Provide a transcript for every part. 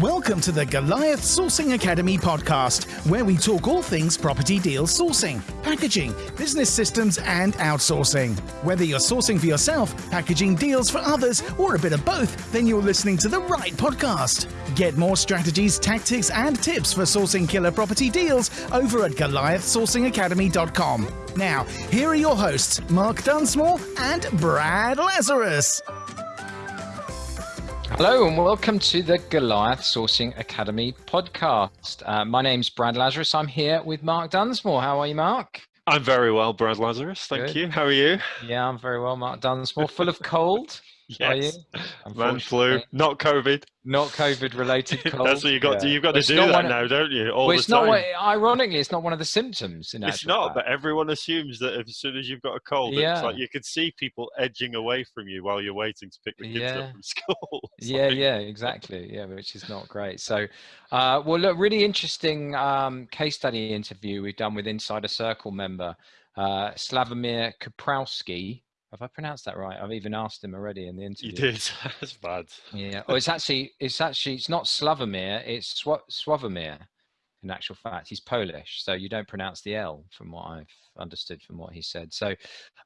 Welcome to the Goliath Sourcing Academy podcast, where we talk all things property deal sourcing, packaging, business systems, and outsourcing. Whether you're sourcing for yourself, packaging deals for others, or a bit of both, then you're listening to the right podcast. Get more strategies, tactics, and tips for sourcing killer property deals over at GoliathSourcingAcademy.com. Now, here are your hosts, Mark Dunsmore and Brad Lazarus. Hello and welcome to the Goliath Sourcing Academy podcast. Uh, my name's Brad Lazarus. I'm here with Mark Dunsmore. How are you, Mark? I'm very well, Brad Lazarus. Thank Good. you. How are you? Yeah, I'm very well, Mark Dunsmore. Full of cold. Yes. Man flu, not COVID. Not COVID related cold. That's what you got. Yeah. To, you've got to do that now, don't you? All well, it's the time. not. What, ironically, it's not one of the symptoms. In it's not, fact. but everyone assumes that as soon as you've got a cold, yeah. it's like you can see people edging away from you while you're waiting to pick the kids yeah. up from school. yeah, like... yeah, exactly. Yeah, which is not great. So, uh, well, look, really interesting um, case study interview we've done with Insider Circle member uh, Slavomir Kaprowski have I pronounced that right? I've even asked him already in the interview. You did. That's bad. Yeah. Oh, it's actually it's actually it's not Slavomir. It's Sw- Swavomir. In actual fact, he's Polish, so you don't pronounce the L, from what I've understood from what he said. So,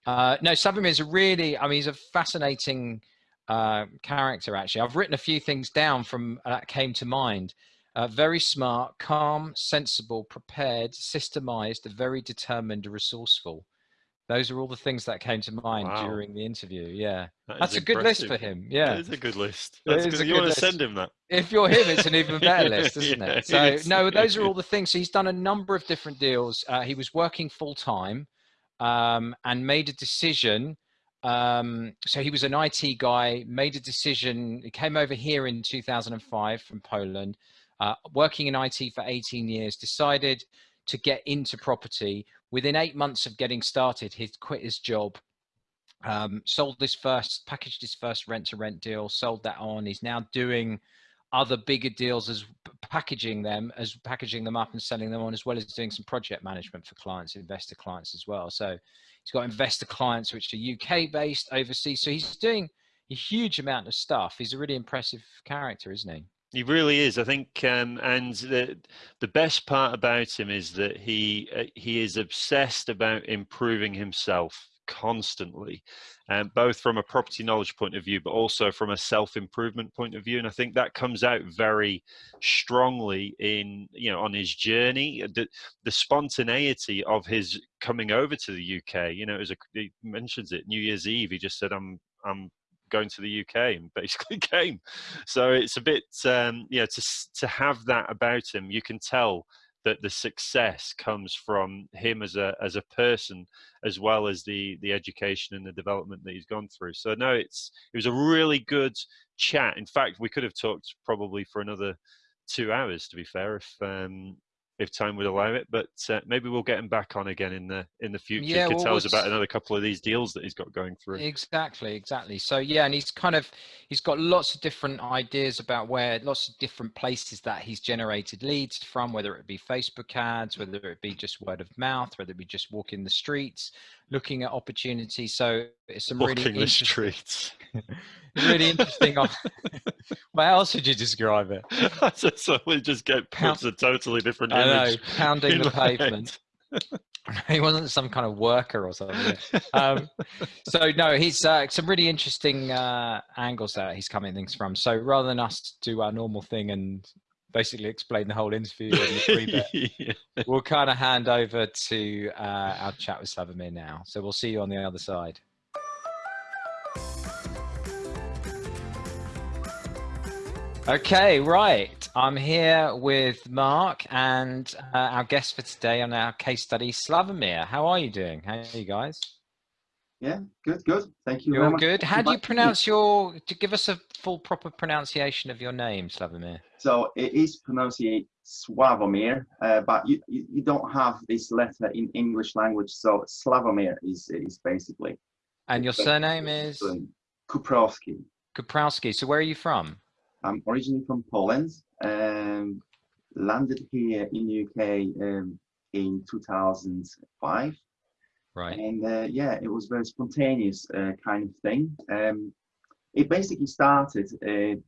uh, no, Slavomir is a really. I mean, he's a fascinating uh, character. Actually, I've written a few things down from uh, that came to mind. Uh, very smart, calm, sensible, prepared, systemized, very determined, resourceful. Those are all the things that came to mind wow. during the interview. Yeah, that that's a good list for him. Yeah, it is a good list. That's good. You want to send him that? If you're him, it's an even better list, isn't yeah, it? So it no, those are all the things. So he's done a number of different deals. Uh, he was working full time um, and made a decision. Um, so he was an IT guy, made a decision. He came over here in 2005 from Poland, uh, working in IT for 18 years. Decided to get into property within eight months of getting started, he'd quit his job, um, sold his first, packaged his first rent to rent deal, sold that on. He's now doing other bigger deals as packaging them, as packaging them up and selling them on, as well as doing some project management for clients, investor clients as well. So he's got investor clients which are UK based, overseas. So he's doing a huge amount of stuff. He's a really impressive character, isn't he? He really is. I think, um, and the the best part about him is that he uh, he is obsessed about improving himself constantly, um, both from a property knowledge point of view, but also from a self improvement point of view. And I think that comes out very strongly in you know on his journey, the the spontaneity of his coming over to the UK. You know, as a, he mentions it New Year's Eve. He just said, "I'm I'm going to the UK and basically came. So it's a bit, um, you know, to to have that about him, you can tell that the success comes from him as a as a person, as well as the the education and the development that he's gone through. So no, it's it was a really good chat. In fact, we could have talked probably for another two hours, to be fair, if um, if time would allow it. But uh, maybe we'll get him back on again in the in the future. Yeah, he could well, tell us about another couple of these deals that he's got going through. Exactly, exactly. So yeah, and he's kind of he's got lots of different ideas about where lots of different places that he's generated leads from, whether it be Facebook ads, whether it be just word of mouth, whether it be just walking the streets, looking at opportunities. So it's some walking really the streets. really interesting. How else would you describe it? so we just get puts a totally different I image. Know, pounding the pavement. he wasn't some kind of worker or something. Um, so no, he's uh, some really interesting uh, angles that he's coming things from. So rather than us do our normal thing and basically explain the whole interview yeah. we'll kind of hand over to uh, our chat with Slavomir now. So we'll see you on the other side. Okay, right. I'm here with Mark and uh, our guest for today on our case study, Slavomir. How are you doing? How are you guys? Yeah, good, good. Thank you. You're good. How do you pronounce your? To give us a full proper pronunciation of your name, Slavomir. So it is pronounced Swavomir, uh, but you, you, you don't have this letter in English language. So Slavomir is is basically. And your surname is. Kuprowski. Kuprowski. So where are you from? I'm originally from Poland. Um, landed here in UK um, in 2005. Right. And uh, yeah, it was very spontaneous uh, kind of thing. Um, it basically started uh,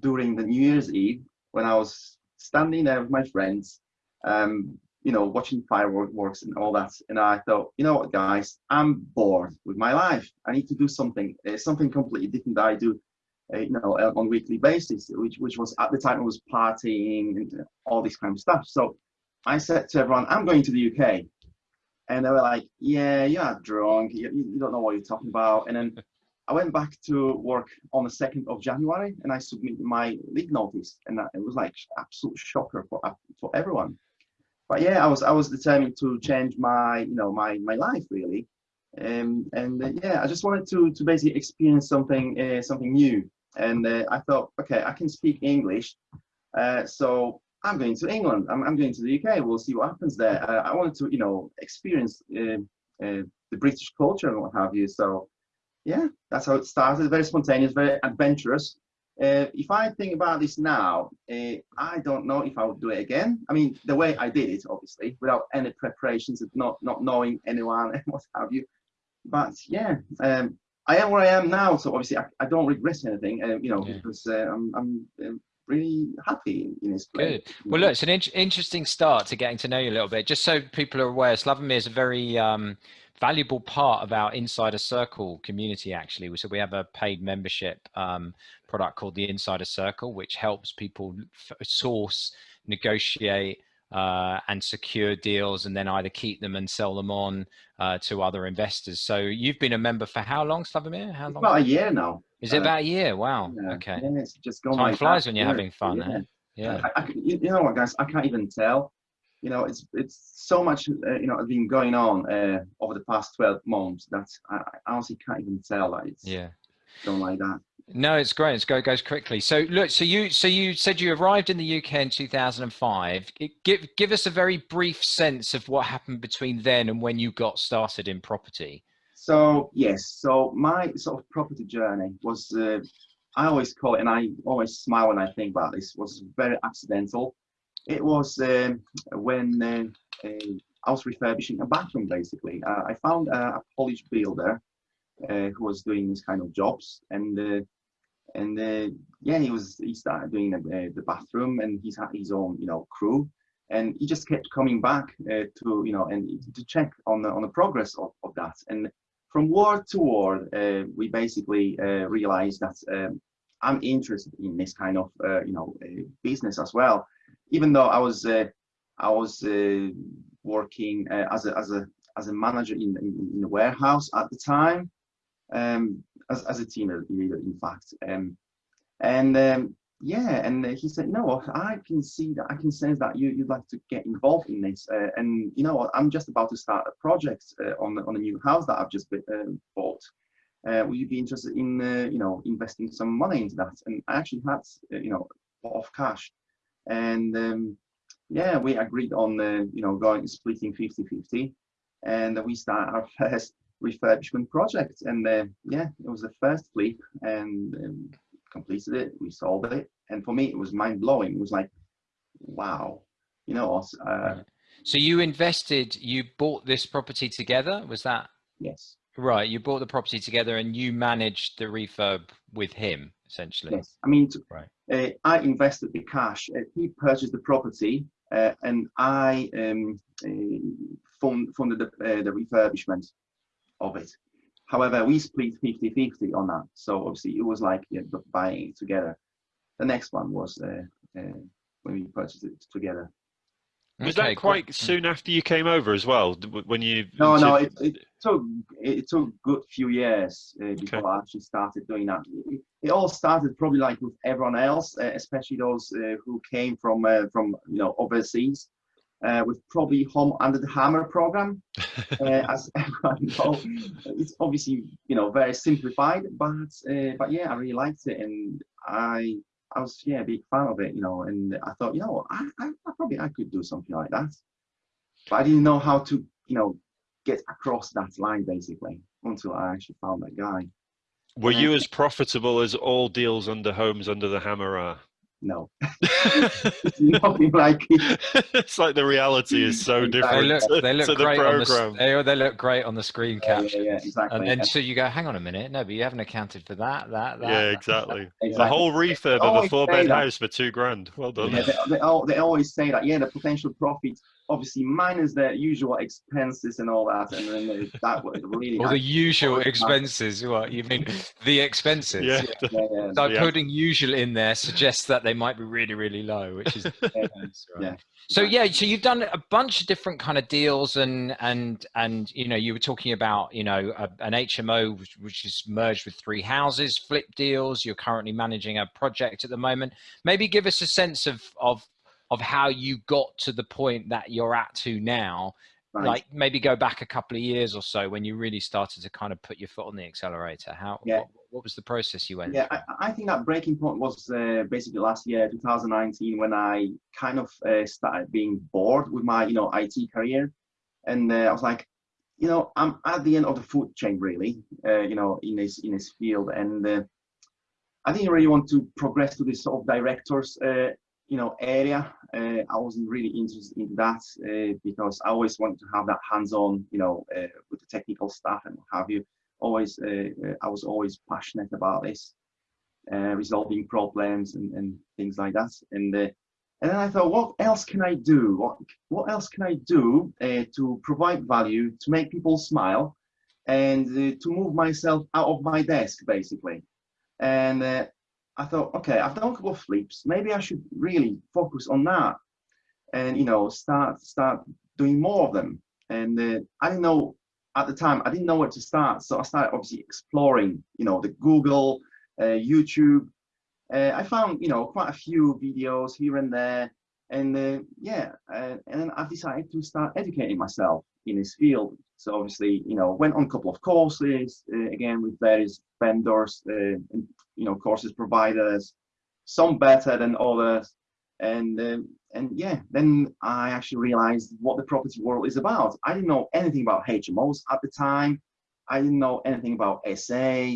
during the New Year's Eve. when I was standing there with my friends, um, you know, watching fireworks and all that. And I thought, you know what, guys, I'm bored with my life. I need to do something, uh, something completely different that I do, uh, you know, on a weekly basis, which, which was at the time it was partying and all this kind of stuff. So I said to everyone, I'm going to the UK. And they were like, yeah, you're drunk. You, you don't know what you're talking about. And then I went back to work on the 2nd of January and I submitted my leave notice. And it was like absolute shocker for, for everyone but yeah, I was I was determined to change my you know my my life really, um, and uh, yeah, I just wanted to to basically experience something uh, something new, and uh, I thought, okay, I can speak English, uh, so I'm going to England. I'm I'm going to the UK. We'll see what happens there. Uh, I wanted to you know experience uh, the British culture and what have you. So yeah, that's how it started. Very spontaneous, very adventurous. Uh, if I think about this now, uh, I don't know if I would do it again. I mean, the way I did it, obviously, without any preparations, not not knowing anyone and what have you. But yeah, um, I am where I am now, so obviously I, I don't regret anything. Uh, you know, yeah. because uh, I'm I'm um, really happy in this place. Good. Well, look, it's an in interesting start to getting to know you a little bit. Just so people are aware, Slavomir is a very um, valuable part of our insider circle community actually so we have a paid membership um, product called the insider circle which helps people source negotiate uh, and secure deals and then either keep them and sell them on uh, to other investors so you've been a member for how long Slavomir? how long about a year now is it uh, about a year wow yeah. okay yeah, it's just gone time flies when you're having fun yeah, yeah. I, I, you know what guys i can't even tell you know, it's it's so much uh, you know has been going on uh, over the past twelve months that I, I, honestly can't even tell. Like it's yeah, don't like that. No, it's great. It's go goes quickly. So look, so you so you said you arrived in the UK in 2005. Give give us a very brief sense of what happened between then and when you got started in property. So yes, so my sort of property journey was. Uh, I always call it, and I always smile when I think about this. Was very accidental. It was um, when uh, uh, I was refurbishing a bathroom, basically. Uh, I found a, Polish builder uh, who was doing these kind of jobs, and uh, and uh, yeah, he was he started doing the, the bathroom, and he's had his own you know crew, and he just kept coming back to you know and to check on the on the progress of, of that, and from word to word, we basically realized that. Um, I'm interested in this kind of uh, you know uh, business as well even though I was uh, I was uh, working uh, as a as a as a manager in in, in the warehouse at the time, um, as as a team leader, in fact, um, and um, yeah, and he said, no, I can see that I can sense that you you'd like to get involved in this, uh, and you know I'm just about to start a project uh, on on a new house that I've just um, bought. Uh, will you be interested in you know investing some money into that? And I actually had you know of cash and um, yeah, we agreed on uh, you know going splitting 50-50, and we start our first refurbishment project. And uh, yeah, it was the first flip, and um, completed it. We sold it, and for me, it was mind blowing. It was like, wow, you know. Uh, so you invested, you bought this property together. Was that? Yes. Right, you bought the property together and you managed the refurb with him, essentially. Yes, I mean, right. Uh, I invested the cash. Uh, he purchased the property, uh, and I um, uh, fund, funded the, uh, the, refurbishment of it. However, we split 50-50 on that. So obviously, it was like yeah, buying it together. The next one was uh, when we purchased it together. Was okay, that quite cool. soon after you came over as well? When you no, no, it, it took it took good few years uh, before okay. I actually started doing that. It, it, all started probably like with everyone else, uh, especially those uh, who came from uh, from you know overseas, uh, with probably home under the hammer program. Uh, as everyone knows, it's obviously you know very simplified, but but yeah, I really liked it, and I I was yeah a big fan of it, you know, and I thought, you know, I, I, I probably I could do something like that, but I didn't know how to, you know, get across that line basically until I actually found that guy. Were you as profitable as all deals under homes under the hammer are? No, nothing like it. it's like the reality is so different. They look, to, they look to the great on the, program. s- they, they look great on the screen Yeah, caption. yeah, yeah, exactly. And then And- so you go, hang on a minute, no, but you haven't accounted for that, that, that. yeah, that." exactly. The whole refurb of a four say bed that. house for two grand. Well done. Yeah, they, they, al- they always say that, yeah, the potential profit, obviously minus their usual expenses and all that, and then uh, that would really. Or the usual expenses. What you mean? The expenses. Yeah. yeah, yeah, So Yeah. putting usual in there suggests that they might be really, really low, which is yeah, Right. Yeah. So yeah, so you've done a bunch of different kind of deals, and and and you know you were talking about you know a, an HMO which, which is merged with three houses, flip deals. You're currently managing a project at the moment. Maybe give us a sense of of of how you got to the point that you're at to now. right. Like maybe go back a couple of years or so when you really started to kind of put your foot on the accelerator. How Yeah. what, what was the process you went Yeah, through? I, I think that breaking point was uh, basically last year, 2019, when I kind of uh, started being bored with my, you know, IT career, and uh, I was like, you know, I'm at the end of the food chain, really, uh, you know, in this in this field, and uh, I didn't really want to progress to this sort of directors, uh, you know, area. Uh, I wasn't really interested in that uh, because I always wanted to have that hands-on, you know, uh, with the technical stuff and what have you always uh, uh, I was always passionate about this, uh, resolving problems and, and things like that. And and then I thought, what else can I do? What what else can I do to provide value, to make people smile, and to move myself out of my desk, basically. And I thought, okay, I've done a couple of flips. Maybe I should really focus on that, and you know, start start doing more of them. And uh, I didn't know at the time I didn't know where to start, so I started obviously exploring, you know, the Google, uh, YouTube. Uh, I found, you know, quite a few videos here and there, and uh, yeah, uh, and then I decided to start educating myself in this field. So obviously, you know, went on a couple of courses uh, again with various vendors, uh, and, you know, courses providers, some better than others, and um, and yeah, then I actually realized what the property world is about. I didn't know anything about HMOs at the time. I didn't know anything about SA,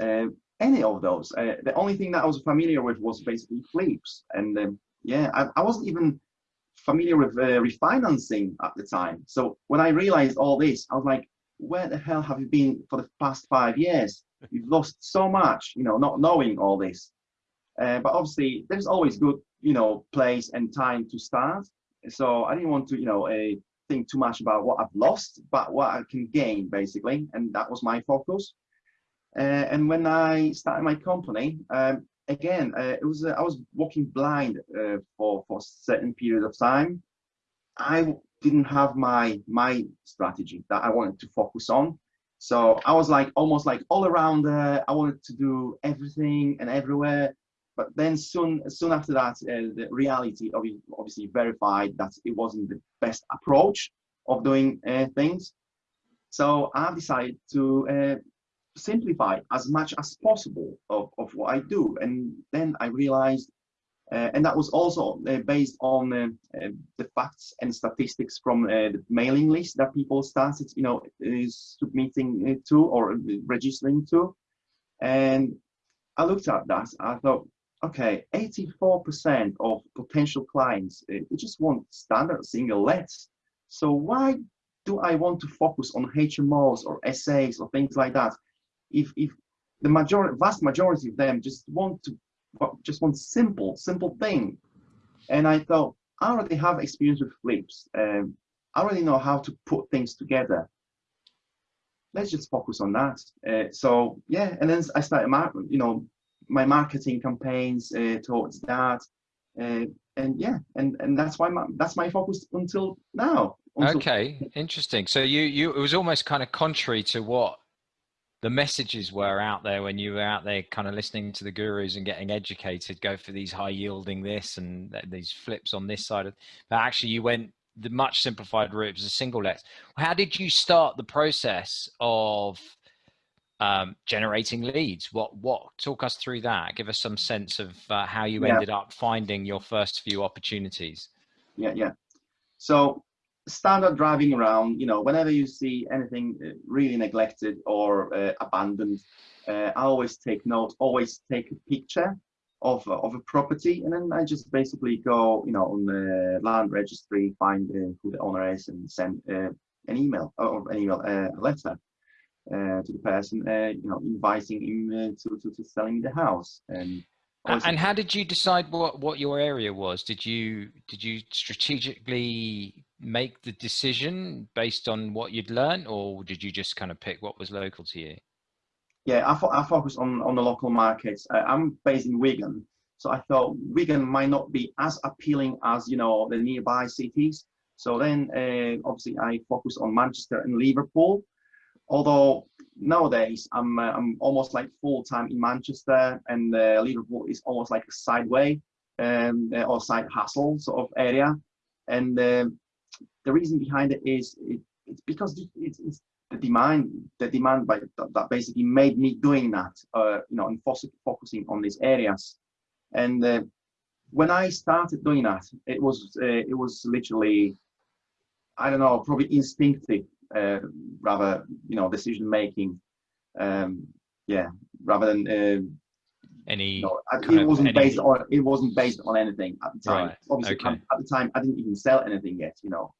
uh, any of those. Uh, the only thing that I was familiar with was basically flips. And um, yeah, I, I wasn't even familiar with uh, refinancing at the time. So when I realized all this, I was like, where the hell have you been for the past five years? You've lost so much, you know, not knowing all this. Uh, but obviously, there's always good, you know, place and time to start. So I didn't want to, you know, uh, think too much about what I've lost, but what I can gain, basically. And that was my focus. Uh, and when I started my company, um, again, uh, it was uh, I was walking blind uh, for for certain period of time. I didn't have my my strategy that I wanted to focus on. So I was like almost like all around. I wanted to do everything and everywhere. But then soon soon after that, uh, the reality obvi- obviously verified that it wasn't the best approach of doing uh, things. So I decided to uh, simplify as much as possible of, of what I do. And then I realized, uh, and that was also uh, based on uh, uh, the facts and statistics from uh, the mailing list that people started, you know, uh, submitting to or registering to. And I looked at that, I thought, okay, 84% of potential clients, they just want standard single lets. So why do I want to focus on HMOs or SAs or things like that? If, if the majority, vast majority of them just want to, just want simple, simple thing. And I thought, I already have experience with flips. Um, I already know how to put things together. Let's just focus on that. Uh, so yeah, and then I started, you know, my marketing campaigns uh, towards that. Uh, and yeah, and, and that's why my, that's my focus until now. Until- Okay, interesting. So you you it was almost kind of contrary to what the messages were out there when you were out there kind of listening to the gurus and getting educated go for these high yielding this and these flips on this side of but actually you went the much simplified route was a single let how did you start the process of um, generating leads? What what talk us through that. Give us some sense of uh, how you Yeah. ended up finding your first few opportunities. Yeah yeah. So standard driving around you know whenever you see anything uh, really neglected or uh, abandoned uh, i always take note always take a picture of of a property, and then I just basically go, you know, on the land registry, find uh, who the owner is, and send uh, an email or an email, uh, a letter uh, to the person, uh, you know, inviting him uh, to, to to selling the house. And and how did you decide what what your area was? Did you did you strategically make the decision based on what you'd learned, or did you just kind of pick what was local to you? yeah, I, fo I focus on, on the local markets. Uh, I'm based in Wigan, so I thought Wigan might not be as appealing as, you know, the nearby cities. So then uh, obviously I focus on Manchester and Liverpool. Although nowadays I'm, uh, I'm almost like full time in Manchester and uh, Liverpool is almost like a sideway um, or side hustle sort of area. And um, the reason behind it is it, it's because it's, it's the demand the demand by that basically made me doing that uh, you know and focusing on these areas. And uh, when i started doing that it was uh, it was literally i don't know probably instinctive uh, rather you know decision making um, yeah rather than uh, any know, it wasn't based on it wasn't based on anything at the time right. obviously okay. at the time i didn't even sell anything yet you know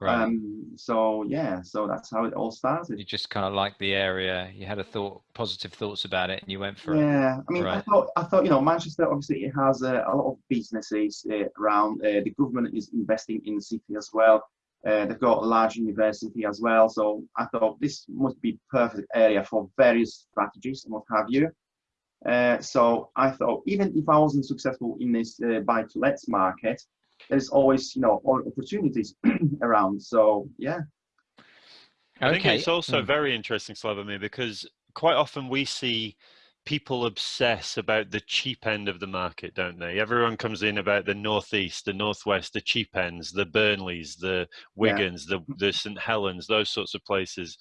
Right. Um, so yeah, so that's how it all started. You just kind of liked the area. You had a thought, positive thoughts about it, and you went for yeah. it. Yeah, I mean, right. I thought, I thought, you know, Manchester obviously it has uh, a lot of businesses uh, around. Uh, the government is investing in the city as well. Uh, they've got a large university as well. So I thought this must be perfect area for various strategies and what have you. Uh, so I thought even if I wasn't successful in this uh, buy-to-let market, there's always you know opportunities around. So yeah. I think it's also mm. very interesting, Slavomir, because quite often we see people obsess about the cheap end of the market, don't they? Everyone comes in about the northeast, the northwest, the cheap ends, the Burnleys, the Wigans, yeah. the the St Helens, those sorts of places.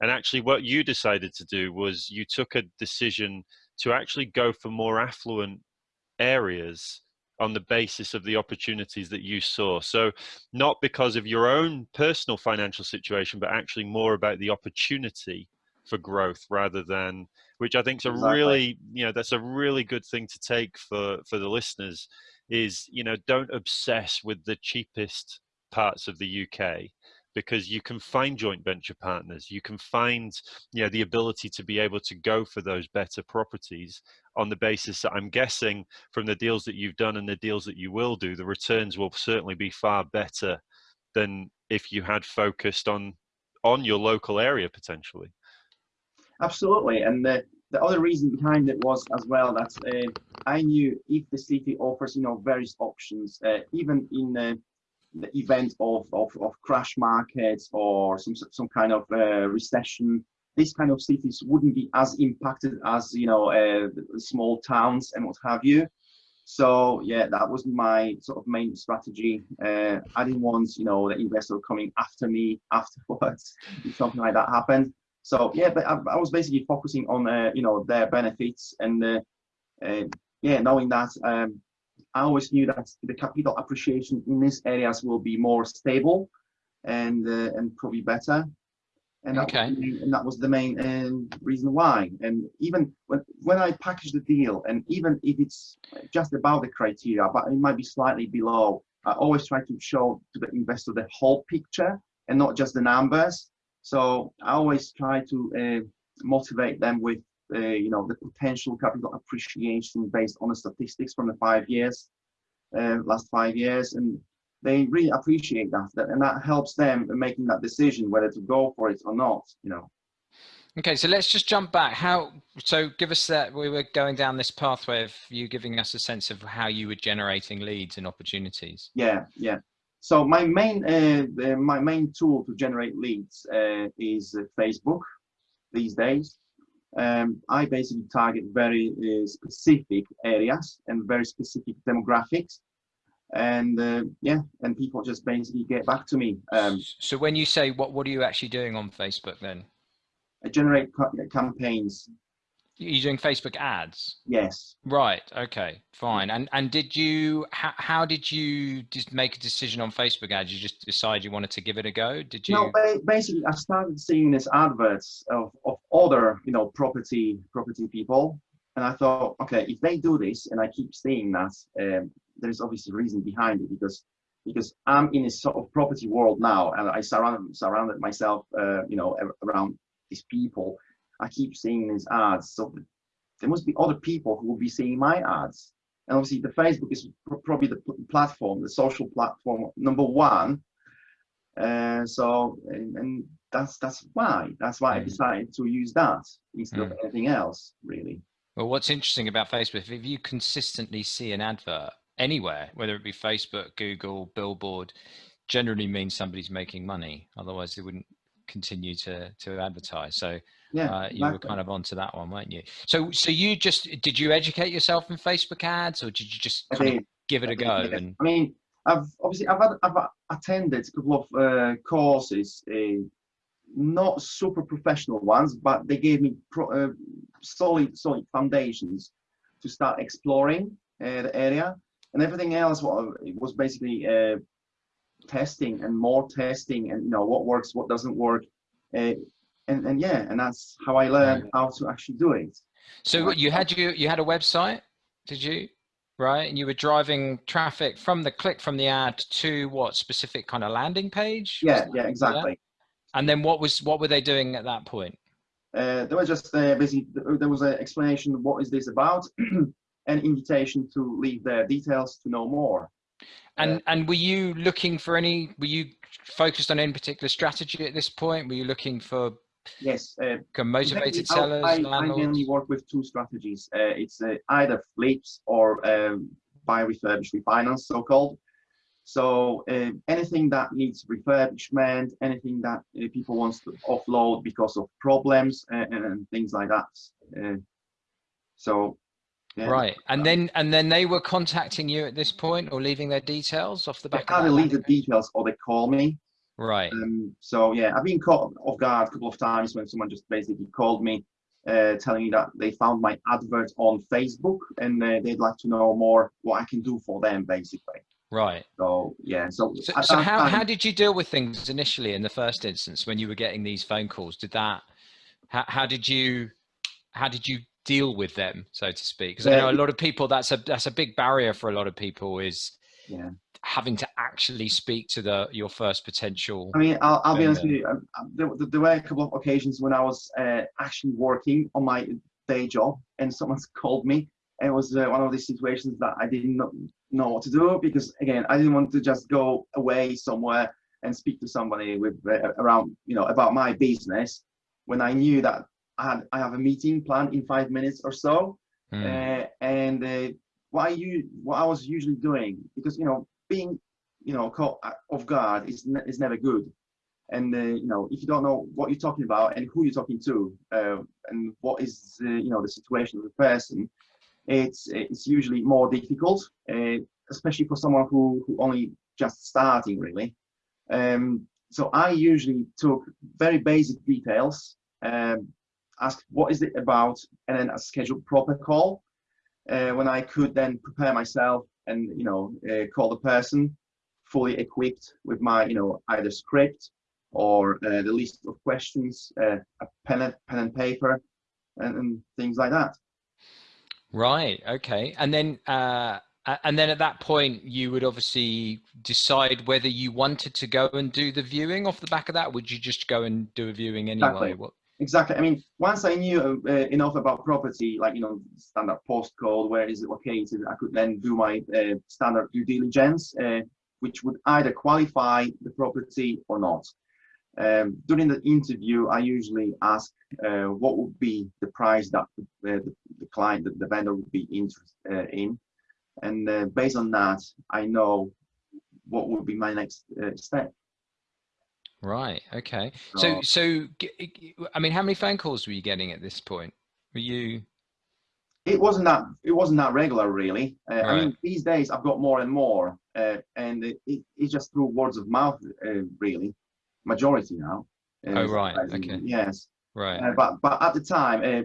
And actually, what you decided to do was you took a decision to actually go for more affluent areas on the basis of the opportunities that you saw. So, not because of your own personal financial situation, but actually more about the opportunity for growth rather than which I think is a exactly. really you know that's a really good thing to take for for the listeners is you know don't obsess with the cheapest parts of the UK because you can find joint venture partners you can find you know the ability to be able to go for those better properties on the basis that i'm guessing from the deals that you've done and the deals that you will do the returns will certainly be far better than if you had focused on on your local area potentially. Absolutely and the the other reason behind it was as well that uh, I knew if the city offers, you know, various options, uh, even in uh, the event of, of, of crash markets or some some kind of uh, recession, these kind of cities wouldn't be as impacted as you know uh, small towns and what have you. So yeah, that was my sort of main strategy. Uh, I didn't want you know the investor coming after me afterwards if something like that happened. So yeah, but I, I was basically focusing on uh, you know their benefits and uh, uh yeah, knowing that um, I always knew that the capital appreciation in these areas will be more stable and uh, and probably better. And that, okay. was and that was the main uh, reason why. And even when, when I package the deal, and even if it's just about the criteria, but it might be slightly below, I always try to show to the investor the whole picture and not just the numbers. So I always try to uh, motivate them with uh, you know, the potential capital appreciation based on the statistics from the five years, uh, last five years, and they really appreciate that, that, and that helps them in making that decision whether to go for it or not. You know. Okay, so let's just jump back. How so? Give us that. We were going down this pathway of you giving us a sense of how you were generating leads and opportunities. Yeah, yeah. So my main uh, my main tool to generate leads uh, is uh, Facebook these days um, I basically target very uh, specific areas and very specific demographics. And uh, yeah, and people just basically get back to me. Um, so when you say what, what are you actually doing on Facebook then? I generate campaigns you're doing Facebook ads. Yes. Right. Okay. Fine. And and did you how, how did you just make a decision on Facebook ads? You just decide you wanted to give it a go? Did you? No. Basically, I started seeing these adverts of, of other you know property property people, and I thought, okay, if they do this, and I keep seeing that, um, there's obviously a reason behind it because because I'm in a sort of property world now, and I surround surrounded myself, uh, you know, around these people. I keep seeing these ads, so there must be other people who will be seeing my ads. And obviously, the Facebook is pr probably the platform, the social platform number one. Uh, so, and, and, that's that's why that's why mm. I decided to use that instead mm. of anything else, really. Well, what's interesting about Facebook, if you consistently see an advert anywhere, whether it be Facebook, Google, Billboard, generally means somebody's making money. Otherwise, they wouldn't continue to to advertise. So yeah, uh, you were kind of onto that one, weren't you? So so you just did you educate yourself in Facebook ads, or did you just give it a go? Yeah. And I mean, I've obviously I've had, I've attended a couple of uh, courses, uh, not super professional ones, but they gave me pro, uh, solid solid foundations to start exploring uh, the area and everything else was, was basically uh, testing and more testing and you know what works what doesn't work uh, and and yeah and that's how i learned how to actually do it. So you had you you had a website did you? Right and you were driving traffic from the click from the ad to what specific kind of landing page? Yeah yeah exactly. Yeah? and then what was what were they doing at that point? Uh, there was just uh, basically there was an explanation of what is this about an invitation to leave their details to know more. And uh, and were you looking for any? Were you focused on any particular strategy at this point? Were you looking for yes uh, motivated sellers? I, I, mainly work with two strategies. Uh, it's uh, either flips or um, buy refurbish refinance, so called. So uh, anything that needs refurbishment, anything that uh, people wants to offload because of problems and, and things like that. Uh, so yeah. Right, and then and then they were contacting you at this point, or leaving their details off the back. They either leave the details or they call me. Right. Um, so yeah, I've been caught off guard a couple of times when someone just basically called me, uh, telling me that they found my advert on Facebook and uh, they'd like to know more what I can do for them, basically. Right. So yeah. So, so, so how time, how did you deal with things initially in the first instance when you were getting these phone calls? Did that? How, how did you? How did you deal with them, so to speak? Because yeah. I know a lot of people that's a that's a big barrier for a lot of people is yeah. having to actually speak to the your first potential. I mean, I'll, I'll be honest with you. Um, um, there, there, were a couple of occasions when I was uh, actually working on my day job, and someone's called me. And it was uh, one of these situations that I didn't know what to do because, again, I didn't want to just go away somewhere and speak to somebody with uh, around, you know, about my business when I knew that I had I have a meeting planned in five minutes or so, mm. uh, and uh, what I you what I was usually doing because you know being you know caught off guard is ne is never good, and uh, you know if you don't know what you're talking about and who you're talking to uh, and what is you know the situation of the person, it's it's usually more difficult, uh, especially for someone who who only just starting really. Um, so I usually took very basic details um, ask what is it about, and then a scheduled proper call uh, when I could then prepare myself and you know uh, call the person fully equipped with my you know either script or uh, the list of questions, uh, a pen, and, pen and paper, and, and, things like that. Right. Okay. And then. Uh and then at that point you would obviously decide whether you wanted to go and do the viewing off the back of that would you just go and do a viewing anyway exactly. Exactly. I mean, once I knew uh, enough about property, like, you know, standard postcode, where is it located, I could then do my uh, standard due diligence, uh, which would either qualify the property or not. Um, during the interview, I usually ask uh, what would be the price that uh, the, the, client, the, the, vendor would be interested uh, in. And based on that, I know what would be my next step. Right. Okay. So, so, I mean, how many phone calls were you getting at this point? Were you? It wasn't that. It wasn't that regular, really. Uh, right. I mean, these days I've got more and more, uh, and it, it, it's just through words of mouth, uh, really. Majority now. oh right. Okay. Yes. Right. Uh, but but at the time, uh,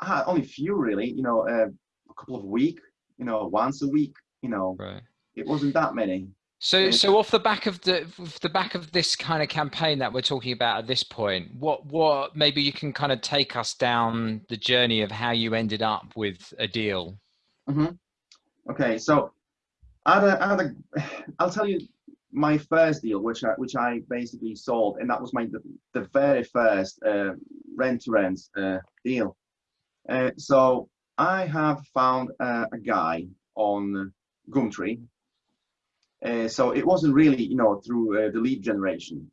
I had only a few really. You know, uh, a couple of week. You know, once a week. You know. Right. It wasn't that many. So, so off the back of the off the back of this kind of campaign that we're talking about at this point, what what maybe you can kind of take us down the journey of how you ended up with a deal. Mm-hmm. Okay, so had a, had a, I'll tell you my first deal, which I which I basically sold, and that was my the, the very first uh, rent to rent uh, deal. Uh, so I have found uh, a guy on Gumtree. Uh, so it wasn't really, you know, through uh, the lead generation.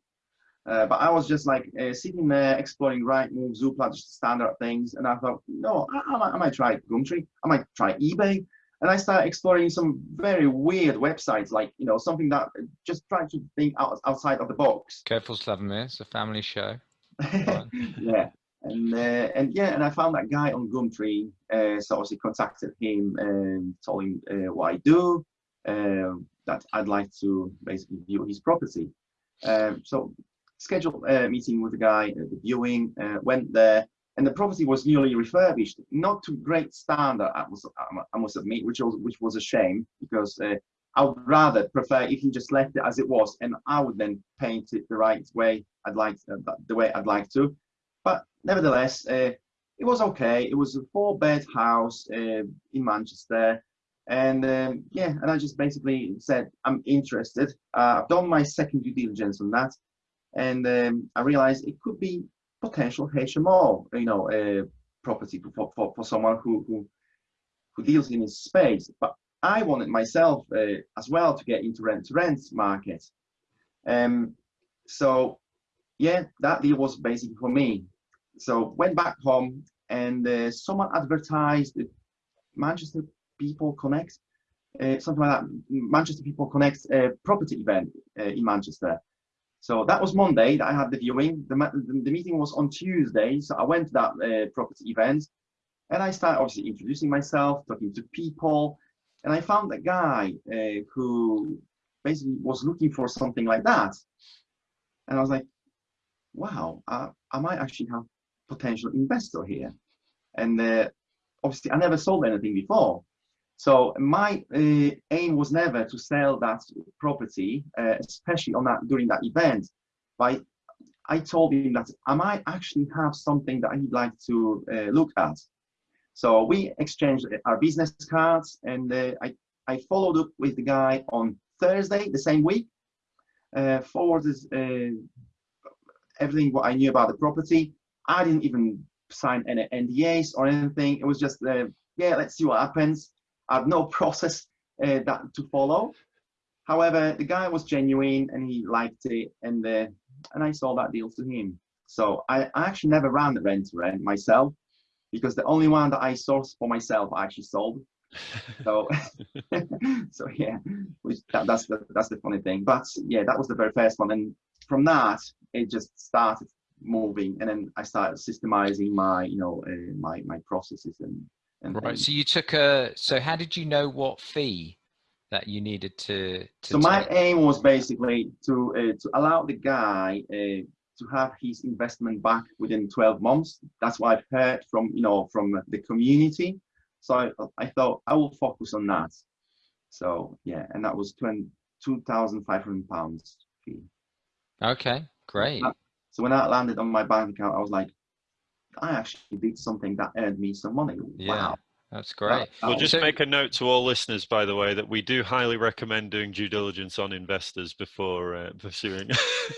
Uh, but I was just like uh, sitting there exploring Rightmove, Zoopla, just standard things. And I thought, no, I, I, might, I might try Gumtree. I might try eBay. And I started exploring some very weird websites, like, you know, something that just trying to think out, outside of the box. Careful, Slavomir, it's a family show. yeah. And uh, and yeah, and I found that guy on Gumtree. Uh, so obviously contacted him and told him uh, what I do, um, that I'd like to basically view his property. Um, so scheduled a meeting with the guy the viewing, uh, went there, and the property was newly refurbished, not to great standard, I must, I must admit, which was which was a shame because uh, I would rather prefer if he just left it as it was, and I would then paint it the right way I'd like uh, the way I'd like to. But nevertheless, uh, it was okay. It was a four bed house uh, in Manchester. And um, yeah, and I just basically said, I'm interested. Uh, I've done my second due diligence on that. And um, I realized it could be potential HMO, you know, uh, property for, for, for someone who, who, who deals in this space. But I wanted myself uh, as well to get into rent to rent market. Um, so yeah, that deal was basically for me so went back home and uh, someone advertised Manchester People Connect, uh, something like that. Manchester People Connect uh, property event uh, in Manchester. So that was Monday that I had the viewing. The, the, meeting was on Tuesday, so I went to that uh, property event, and I started obviously introducing myself, talking to people, and I found a guy uh, who basically was looking for something like that, and I was like, wow, I might actually have potential investor here. And uh, obviously, I never sold anything before. So my uh, aim was never to sell that property, uh, especially on that during that event. But I told him that I might actually have something that I'd like to uh, look at. So we exchanged our business cards, and uh, I I followed up with the guy on Thursday the same week. Uh, forwarded uh, everything what I knew about the property, I didn't even sign any NDAs or anything. It was just, uh, yeah, let's see what happens. Have no process uh, that to follow. However, the guy was genuine and he liked it, and uh, and I sold that deal to him. So I, I actually never ran the rent to rent myself because the only one that I sourced for myself I actually sold. so so yeah, which that, that's the that's the funny thing. But yeah, that was the very first one, and from that it just started moving and then i started systemizing my you know uh, my my processes and right things. so you took a so how did you know what fee that you needed to, to so my aim was basically to uh, to allow the guy uh, to have his investment back within 12 months. That's what i've heard from you know from the community. So i, I thought i will focus on that. So yeah and that was 20 2500 pounds fee. Okay great. So when that landed on my bank account, I was like, I actually did something that earned me some money. Yeah. Wow. That's great. We'll just make a note to all listeners, by the way, that we do highly recommend doing due diligence on investors before uh, pursuing.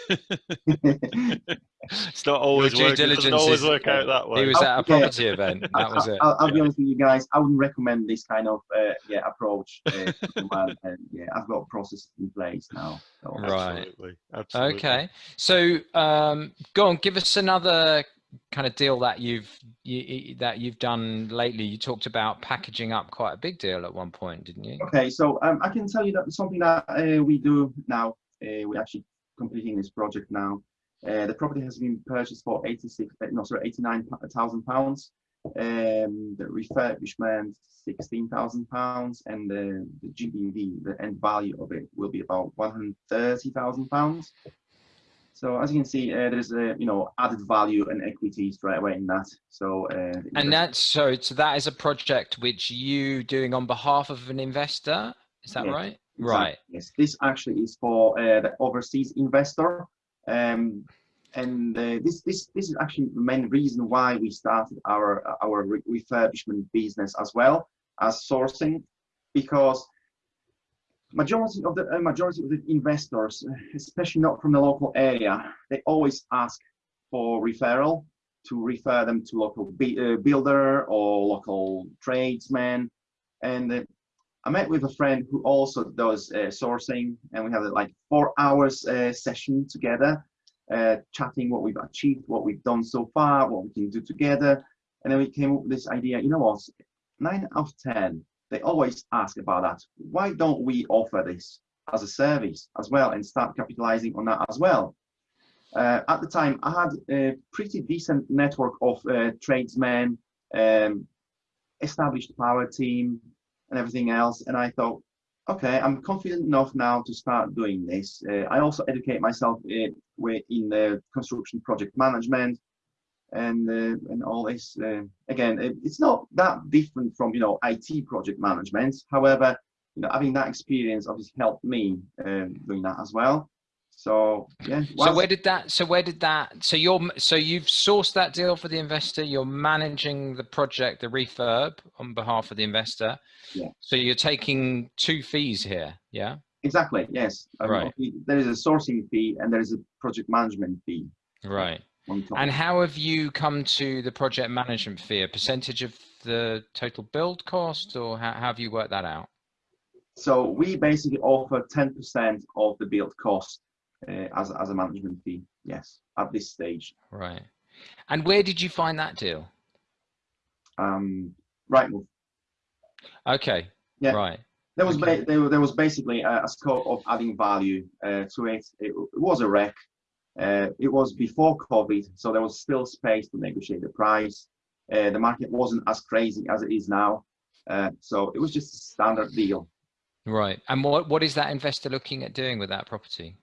it's not always due work, diligence it always is, work out that way. He was at a property yeah. event. That was it. I'll, I'll yeah. be honest with you guys. I wouldn't recommend this kind of uh, yeah approach. Uh, and yeah, I've got a process in place now. So. Right. Absolutely. Absolutely. Okay. So um, go on. Give us another kind of deal that you've you, that you've done lately. You talked about packaging up quite a big deal at one point didn't you? Okay so um, i can tell you that something that uh, we do now uh, we're actually completing this project now. Uh, the property has been purchased for 86 uh, no sorry 89,000 pounds. Um, the refurbishment 16,000 pounds and the, the GDV the end value of it will be about 130,000 pounds so as you can see, uh, there's a you know added value and equity straight away in that. So uh, and that's so so that is a project which you doing on behalf of an investor. Is that right? Exactly, Right. Yes, this actually is for uh, the overseas investor, um, and uh, this this this is actually the main reason why we started our our refurbishment business as well as sourcing, because majority of the uh, majority of the investors, especially not from the local area, they always ask for referral to refer them to local uh, builder or local tradesman, and uh, I met with a friend who also does uh, sourcing, and we had a, like four hours uh, session together, uh, chatting what we've achieved, what we've done so far, what we can do together, and then we came up with this idea. You know what? Nine out of ten, they always ask about that. Why don't we offer this as a service as well and start capitalizing on that as well? Uh, at the time, I had a pretty decent network of uh, tradesmen, um, established power team, and everything else. And I thought, okay, I'm confident enough now to start doing this. Uh, I also educate myself uh, in the construction project management and uh, and all this. Uh, again, it, it's not that different from you know IT project management. However, you know, having that experience obviously helped me uh, doing that as well. So yeah. So where did that? So where did that? So you're so you've sourced that deal for the investor. You're managing the project, the refurb, on behalf of the investor. Yeah. So you're taking two fees here. Yeah. Exactly. Yes. Um, Right. There is a sourcing fee and there is a project management fee. Right. And how have you come to the project management fee? A percentage of the total build cost, or how, how have you worked that out? So we basically offer 10% of the build cost uh, as, as a management fee. Yes, at this stage. Right. And where did you find that deal? Um, Rightmove. Okay. Yeah. Right. There was Okay. there, there was basically a, a scope of adding value uh, to it. it. It was a wreck. Uh, it was before COVID, so there was still space to negotiate the price. Uh, the market wasn't as crazy as it is now, uh, so it was just a standard deal. Right. And what what is that investor looking at doing with that property?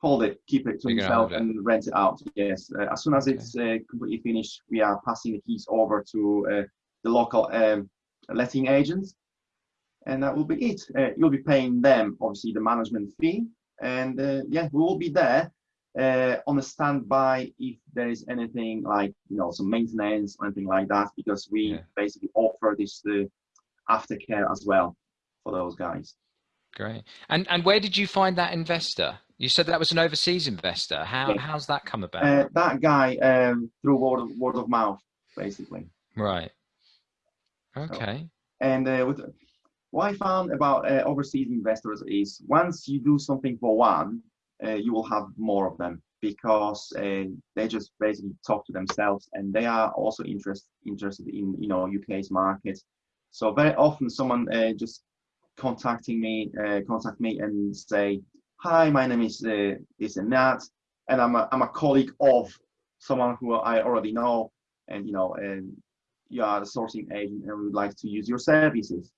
hold it, keep it to You're himself, and rent it out. Yes, uh, as soon as Okay. it's uh, completely finished, we are passing the keys over to uh, the local um, letting agents, and that will be it. Uh, you'll be paying them obviously the management fee, and uh, yeah, we will be there uh, on a standby if there is anything like you know some maintenance or anything like that, because we Yeah. basically offer this uh, aftercare as well for those guys. Great. And and where did you find that investor? You said that was an overseas investor. How Yeah. how's that come about? Uh, that guy um, through word of, word of mouth, basically. right. Okay. And uh, with, what I found about uh, overseas investors is once you do something for one, uh, you will have more of them because uh, they just basically talk to themselves and they are also interest, interested in you know UK's market. So very often someone uh, just contacting me, uh, contact me and say, "Hi, my name is uh, and that, and I'm a, I'm a colleague of someone who I already know, and you know, and you are the sourcing agent and we would like to use your services.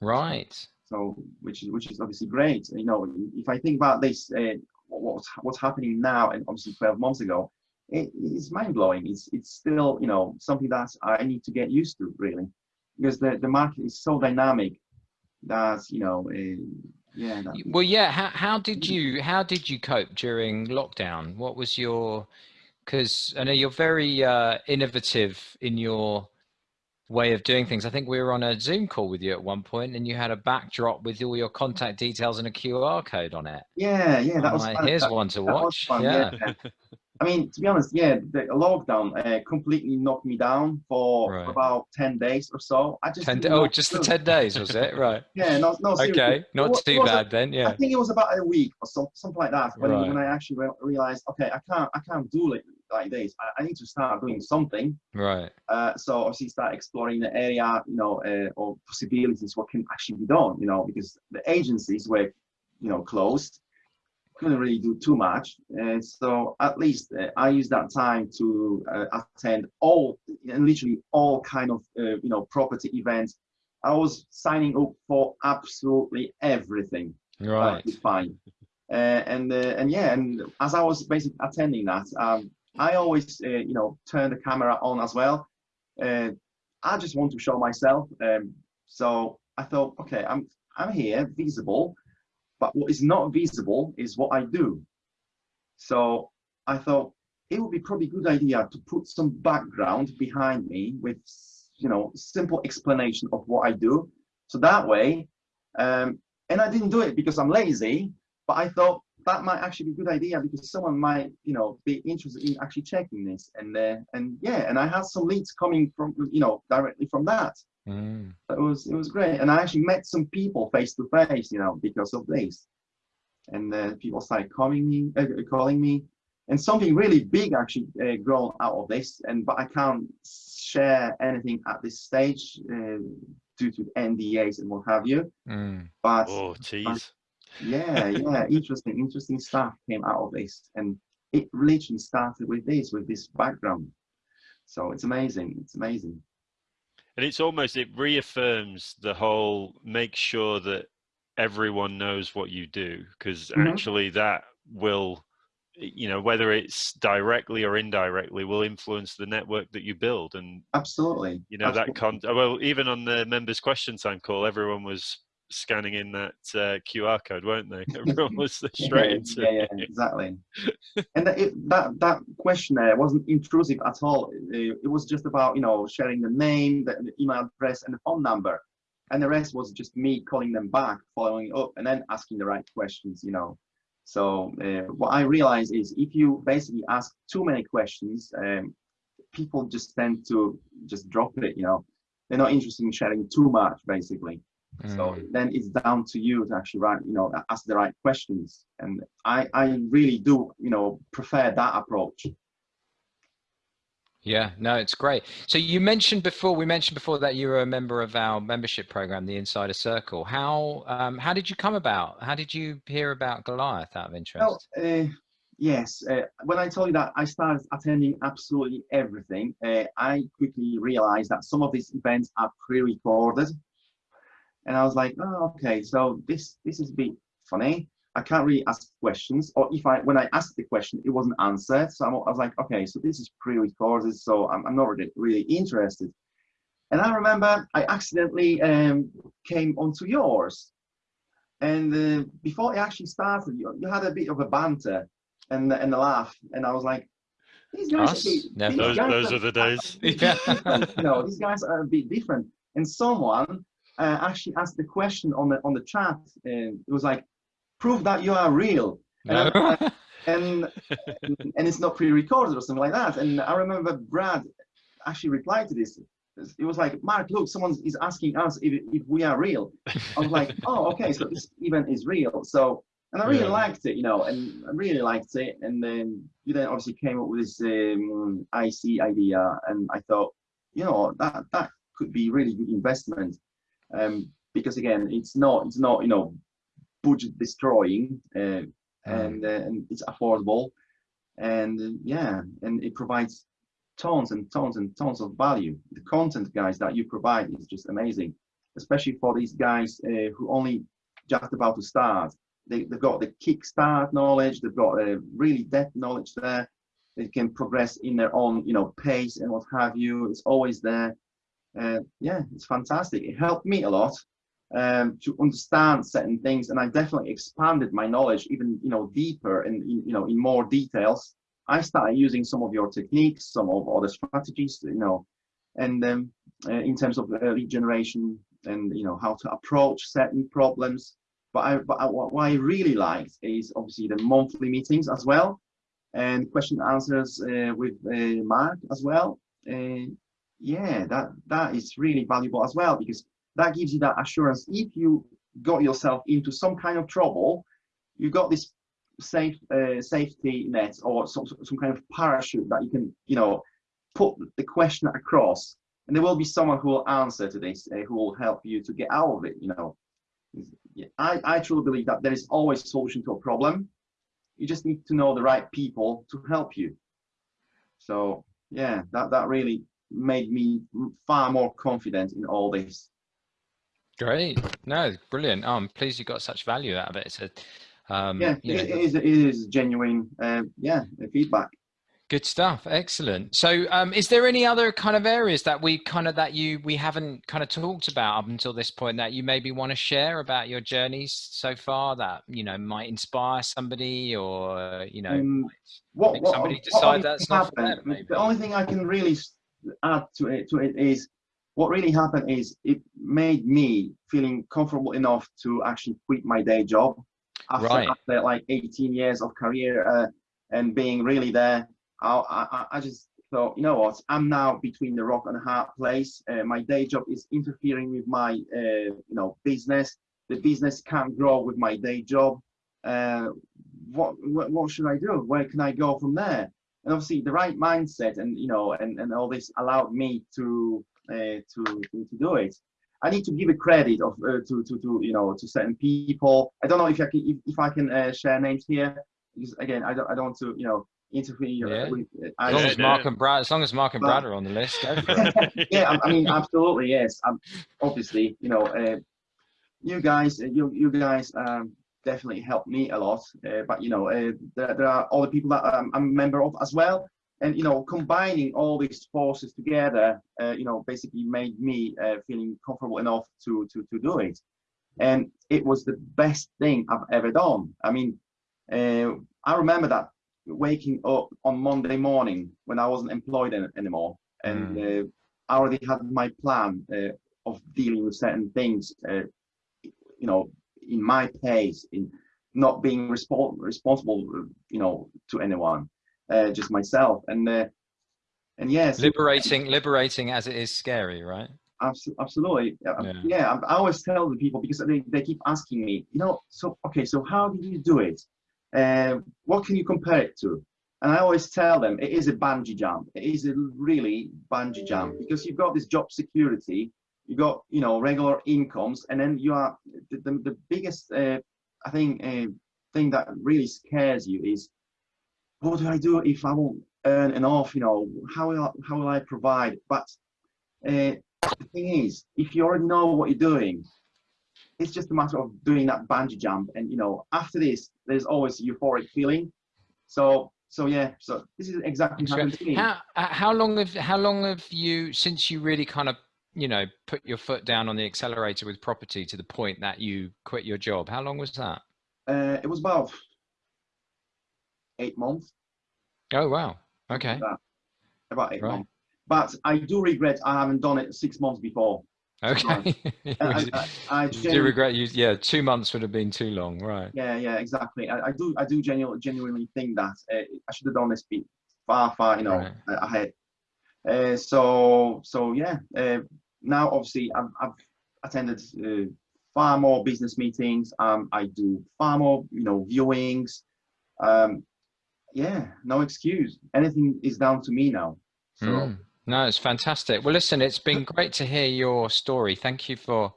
Right. So, which is which is obviously great. You know, if I think about this, uh, what's what's happening now, and obviously 12 months ago, it, it's mind blowing. It's it's still you know something that I need to get used to really, because the the market is so dynamic that you know, uh, yeah. That, Well, yeah. How how did you how did you cope during lockdown? What was your because I know you're very uh, innovative in your way of doing things. I think we were on a Zoom call with you at one point, and you had a backdrop with all your contact details and a QR code on it. yeah, yeah. That I'm was like, fun. here's That- one to watch. fun, yeah. I mean, to be honest, yeah, the lockdown uh, completely knocked me down for Right. about 10 days or so. I just Ten, oh, just the ten days was it? Right. Yeah, no, no, seriously. Okay. Not wa- it too was a- bad then. Yeah. I think it was about a week or so, something like that when, Right. when I actually re- realized, okay, I can't, I can't do it like this. I, I need to start doing something. Right. Uh, so obviously start exploring the area, you know, uh, or possibilities, what can actually be done, you know, because the agencies were, you know, closed, couldn't really do too much. And so at least uh, I used that time to uh, attend all, and literally all kind of, uh, you know, property events. I was signing up for absolutely everything Right. could find. Uh, and uh, and yeah, and as I was basically attending that, um, I always uh, you know turn the camera on as well. Uh, I just want to show myself. Um, so I thought, okay, I'm I'm here, visible, but what is not visible is what I do. So I thought it would be probably a good idea to put some background behind me with, you know, simple explanation of what I do. So that way, um, and I didn't do it because I'm lazy, but I thought that might actually be a good idea because someone might, you know, be interested in actually checking this. And uh, and yeah, and I had some leads coming from, you know, directly from that. Mm. It was it was great, and I actually met some people face to face, you know, because of this. And uh, people started calling me, uh, calling me, and something really big actually uh, grown out of this. And but I can't share anything at this stage uh, due to NDAs and what have you. Mm. But oh, jeez. Yeah, yeah, interesting, interesting stuff came out of this, and it literally started with this, with this background. So it's amazing. It's amazing. And it's almost it reaffirms the whole make sure that everyone knows what you do because mm -hmm. actually that will you know whether it's directly or indirectly will influence the network that you build and absolutely you know absolutely. that con well even on the members question time call everyone was scanning in that uh, qr code weren't they? Everyone was straight yeah, into yeah, yeah exactly. And that, it, that that questionnaire wasn't intrusive at all. It, it, was just about you know sharing the name the, the email address and the phone number. And the rest was just me calling them back following up and then asking the right questions you know. So uh, what I realize is if you basically ask too many questions, um, people just tend to just drop it, you know. They're not interested in sharing too much, basically. Mm. So then it's down to you to actually write, you know, ask the right questions. And I, I really do, you know, prefer that approach. Yeah, no, it's great. So you mentioned before, we mentioned before that you were a member of our membership program, the Insider Circle. How um, how did you come about? How did you hear about Goliath out of interest? Well, uh, yes, uh, when I told you that I started attending absolutely everything, uh, I quickly realized that some of these events are pre-recorded, and I was like, oh, okay, so this this is a bit funny. I can't really ask questions, or if I, when I asked the question, it wasn't answered. So I'm, i was like, okay, so this is pre-recorded, so I'm, I'm not really, really interested. And I remember I accidentally um, came onto yours. And uh, before it actually started, you, you, had a bit of a banter and, and a laugh. And I was like, these guys, Us? Are, these those, guys those are, are, the days. you know, these guys are a bit different. And someone uh, actually asked the question on the on the chat, and it was like, prove that you are real. No. And, and, and it's not pre-recorded or something like that. And I remember Brad actually replied to this. It was like, Mark, look, someone is asking us if, if we are real. I was like, oh, okay, so this event is real. So, and I really yeah. liked it, you know, and I really liked it. And then you then obviously came up with this um, IC idea, and I thought, you know, that that could be really good investment. Um, because again, it's not, it's not, you know, budget destroying uh, mm. and, uh, and it's affordable. And uh, yeah and it provides tons and tons and tons of value. The content guys that you provide is just amazing especially for these guys uh, who only just about to start. They, have got the kickstart knowledge they've got a really depth knowledge there. They can progress in their own you know pace and what have you. It's always there uh, yeah it's fantastic it helped me a lot um, to understand certain things, and I definitely expanded my knowledge even you know deeper and you know in more details. I started using some of your techniques, some of other strategies, you know, and um, uh, in terms of uh, lead generation and you know how to approach certain problems. But I, but I, what I really liked is obviously the monthly meetings as well, and question answers uh, with uh, Mark as well. Uh, yeah, that that is really valuable as well because that gives you that assurance. If you got yourself into some kind of trouble you got this safe uh, safety net or some, some kind of parachute that you can you know put the question across. And there will be someone who will answer to this uh, who will help you to get out of it you know. I, I truly believe that there is always a solution to a problem. You just need to know the right people to help you. So yeah that that really made me far more confident in all this Great. No, brilliant. Oh, I'm pleased you got such value out of it. It's a, um, yeah, it, it, is, it is genuine, uh, yeah, feedback. Good stuff. Excellent. So, um, is there any other kind of areas that we kind of that you we haven't kind of talked about up until this point that you maybe want to share about your journeys so far that you know might inspire somebody or you know Um, what, make what, somebody what decide only that's not for them, maybe. The only thing I can really add to it, to it is what really happened is it made me feeling comfortable enough to actually quit my day job after, Right. after like 18 years of career uh, and being really there. I, I, I just thought, you know what, I'm now between the rock and a hard place. Uh, my day job is interfering with my, uh, you know, business. The business can't grow with my day job. Uh, what, what what should I do? Where can I go from there? And obviously, the right mindset and you know and, and all this allowed me to uh, to, to do it. I need to give a credit of uh, to to to you know to certain people. I don't know if I can if, if I can uh, share names here because again I don't I don't want to you know interfere Yeah. with. as I, long as. Mark and Brad, as long as Mark and Brad are on the list, go for it. yeah, I, I mean, absolutely, yes. Um, obviously, you know, uh, you guys, uh, you you guys um, definitely helped me a lot. Uh, but you know, uh, there, there are other people that um, I'm a member of as well, and you know, combining all these forces together, uh, you know, basically made me uh, feeling comfortable enough to to to do it, and it was the best thing I've ever done. I mean, uh, I remember that waking up on Monday morning when I wasn't employed an- anymore, and uh, I already had my plan of dealing with certain things, you know, in my pace, in not being respon responsible, you know, to anyone, uh, just myself. And uh, and yes, liberating, liberating as it is scary, right? Absolutely. Yeah, Yeah. I always tell the people because they, they keep asking me, you know, so okay, so how did you do it? Uh, what can you compare it to? And I always tell them it is a bungee jump. It is a really bungee jump because you've got this job security, you got you know regular incomes, and then you are the, the, the biggest uh, I think uh, thing that really scares you is what do I do if I won't earn enough? You know, how will I, how will I provide? But uh, the thing is, if you already know what you're doing, it's just a matter of doing that bungee jump. And you know, after this, there's always a euphoric feeling. So, so yeah. So this is exactly what happened to me. How uh, how long have how long have you since you really kind of you know put your foot down on the accelerator with property to the point that you quit your job? How long was that? Uh, it was about eight months. Oh wow. Okay. About, about eight Right. months. But I do regret I haven't done it six months before. Okay. I, I, I do regret you? Yeah, two months would have been too long, right? Yeah, yeah, exactly. I, I do, I do genuinely, genuinely think that uh, I should have done this far, far, you know, Right. ahead. Uh, so, so yeah. Uh, now, obviously, I've, I've attended uh, far more business meetings. Um, I do far more, you know, viewings. Um, yeah, no excuse. Anything is down to me now. So, Mm. No, it's fantastic. Well, listen, it's been great to hear your story. Thank you for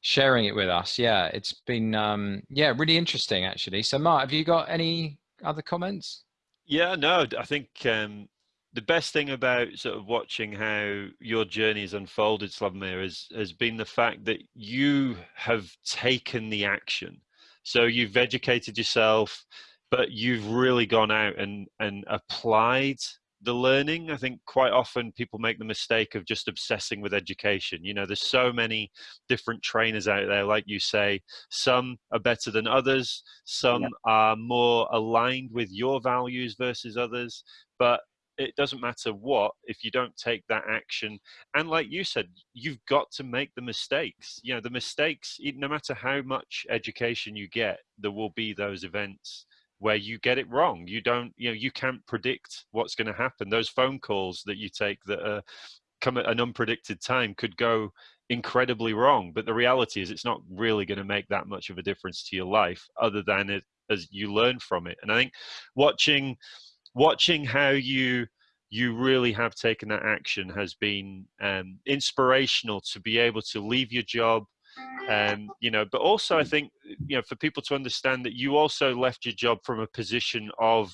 sharing it with us. Yeah, it's been um, yeah really interesting actually. So, Mark, have you got any other comments? Yeah, no, I think um, the best thing about sort of watching how your journey has unfolded, Slavomir, has, has been the fact that you have taken the action. So you've educated yourself, but you've really gone out and, and applied the learning. I think quite often people make the mistake of just obsessing with education. You know, there's so many different trainers out there, like you say, some are better than others, some are more aligned with your values versus others, but it doesn't matter what if you don't take that action and like you said you've got to make the mistakes. You know the mistakes no matter how much education you get there will be those events where you get it wrong. You don't you know you can't predict what's going to happen. Those phone calls that you take that come at an unpredicted time could go incredibly wrong but the reality is it's not really going to make that much of a difference to your life other than it as you learn from it. And i think watching watching how you you really have taken that action has been um, inspirational to be able to leave your job um, you know but also i think you know for people to understand that you also left your job from a position of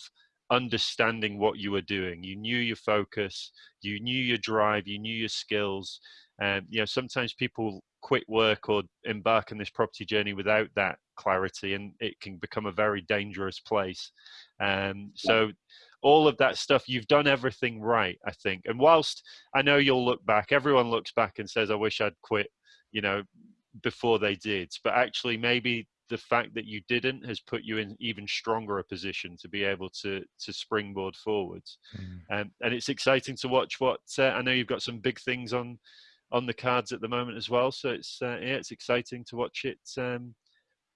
understanding what you were doing. You knew your focus you knew your drive you knew your skills um, you know sometimes people quit work or embark on this property journey without that clarity and it can become a very dangerous place. Um, so all of that stuff you've done everything right i think. And whilst i know you'll look back everyone looks back and says i wish i'd quit you know before they did. But actually maybe the fact that you didn't has put you in even stronger a position to be able to to springboard forwards. Mm. um, and it's exciting to watch what uh, i know you've got some big things on on the cards at the moment as well. So it's uh, yeah it's exciting to watch it um,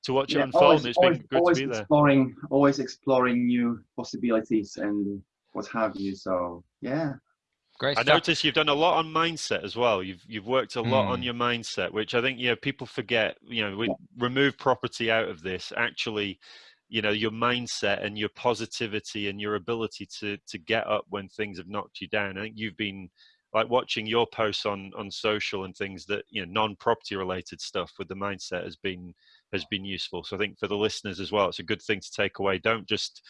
to watch yeah, it unfold. Always, it's always, been good always to be there. Exploring, always exploring new possibilities and what have you. So yeah. Great I noticed you've done a lot on mindset as well. You've you've worked a lot mm. on hmm. your mindset, which I think you know people forget. You know, we yeah. remove property out of this. Actually, you know, your mindset and your positivity and your ability to to get up when things have knocked you down. I think you've been like watching your posts on on social and things that you know non-property related stuff with the mindset has been has been useful. So I think for the listeners as well, it's a good thing to take away. Don't just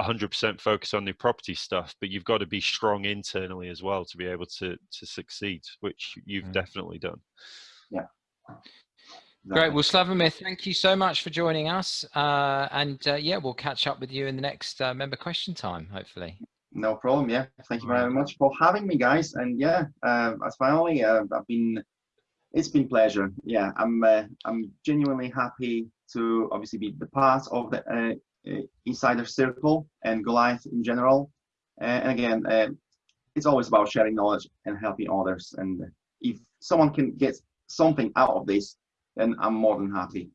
100% focus on the property stuff, but you've got to be strong internally as well to be able to to succeed, which you've mm. definitely done. Yeah. Great. Well, Slavomir, thank you so much for joining us. Uh, and uh, yeah, we'll catch up with you in the next uh, member question time, hopefully. No problem. Yeah. Thank you very much for having me, guys. And yeah, uh, as finally, uh, I've been it's been pleasure. Yeah, I'm uh, I'm genuinely happy to obviously be the part of the uh, uh Insider Circle and Goliath in general. Uh, and again, uh, it's always about sharing knowledge and helping others. And if someone can get something out of this, then I'm more than happy.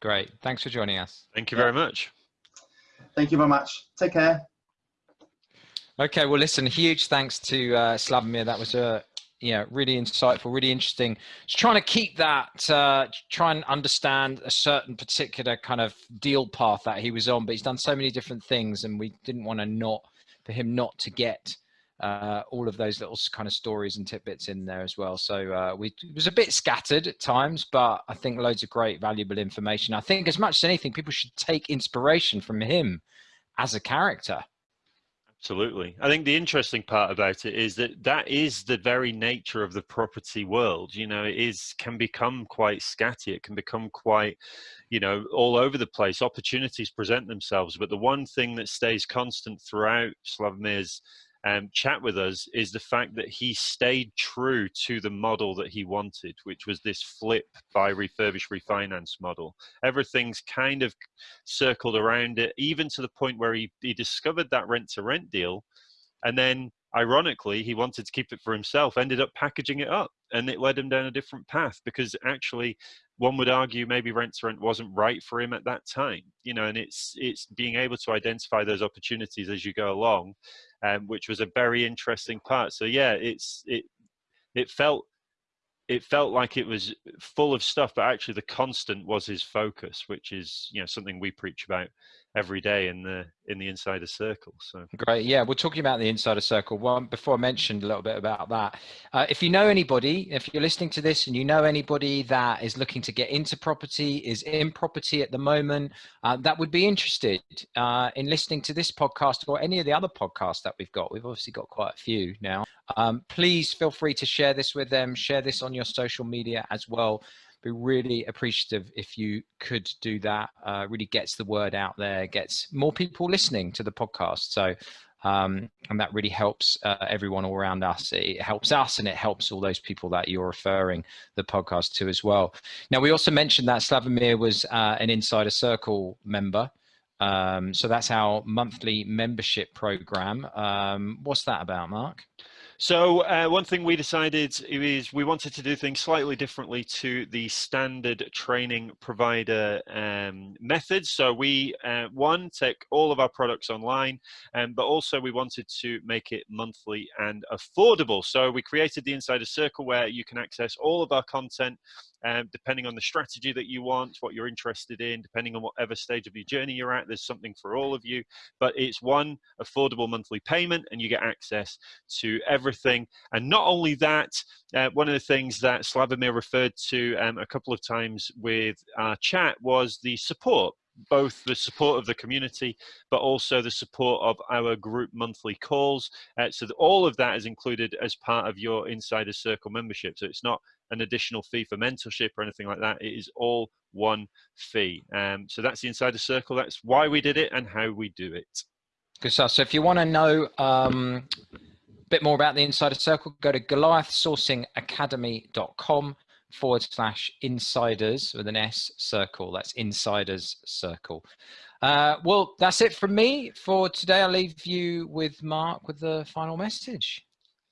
Great. Thanks for joining us. Thank you very much. Thank you very much. Take care. Okay, well, listen, huge thanks to uh, Slavomir. That was a yeah, really insightful, really interesting. Just trying to keep that, uh, try and understand a certain particular kind of deal path that he was on, but he's done so many different things, and we didn't want to not for him not to get uh, all of those little kind of stories and tidbits in there as well. So uh, we it was a bit scattered at times, but I think loads of great, valuable information. I think as much as anything, people should take inspiration from him as a character. Absolutely. I think the interesting part about it is that that is the very nature of the property world. You know, it is can become quite scatty. It can become quite, you know, all over the place. Opportunities present themselves, but the one thing that stays constant throughout Slavomir's um, chat with us is the fact that he stayed true to the model that he wanted, which was this flip buy refurbish refinance model. Everything's kind of circled around it, even to the point where he, he discovered that rent to rent deal. And then, ironically, he wanted to keep it for himself, ended up packaging it up, and it led him down a different path because actually one would argue maybe rent to rent wasn't right for him at that time you know and it's it's being able to identify those opportunities as you go along um, which was a very interesting part. So yeah it's it it felt it felt like it was full of stuff but actually the constant was his focus which is you know something we preach about every day in the in the insider circle so. Great yeah we're talking about the insider circle. One before i mentioned a little bit about that uh, if you know anybody if you're listening to this and you know anybody that is looking to get into property is in property at the moment uh, that would be interested uh, in listening to this podcast or any of the other podcasts that we've got. We've obviously got quite a few now. Um, please feel free to share this with them share this on your social media as well be really appreciative if you could do that. Uh, really gets the word out there, gets more people listening to the podcast. So, um, and that really helps uh, everyone all around us. It helps us and it helps all those people that you're referring the podcast to as well. Now, we also mentioned that Slavomir was uh, an Insider Circle member. Um, so that's our monthly membership program. Um, what's that about, Mark? So uh, one thing we decided is we wanted to do things slightly differently to the standard training provider um, methods. So we, uh, one, take all of our products online, um, but also we wanted to make it monthly and affordable. So we created the Insider Circle where you can access all of our content um, depending on the strategy that you want, what you're interested in, depending on whatever stage of your journey you're at, there's something for all of you. But it's one affordable monthly payment, and you get access to everything. And not only that, uh, one of the things that Slavomir referred to um, a couple of times with our chat was the support both the support of the community, but also the support of our group monthly calls. Uh, so all of that is included as part of your Insider Circle membership. So it's not an additional fee for mentorship or anything like that. It is all one fee. Um, so that's the Insider Circle. That's why we did it and how we do it. Good stuff. So if you want to know um, a bit more about the Insider Circle, go to goliathsourcingacademy.com forward slash insiders with an S circle. That's insiders circle. Uh, well, that's it from me for today. I'll leave you with Mark with the final message.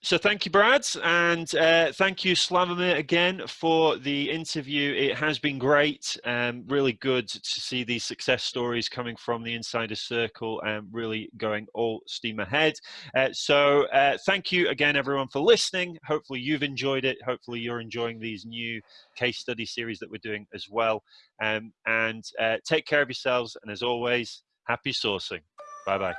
So thank you, Brad, and uh, thank you, Slavomir, again for the interview. It has been great, um, really good to see these success stories coming from the Insider Circle and really going all steam ahead. Uh, so uh, thank you again, everyone, for listening. Hopefully you've enjoyed it. Hopefully you're enjoying these new case study series that we're doing as well. Um, and uh, take care of yourselves, and as always, happy sourcing. Bye-bye.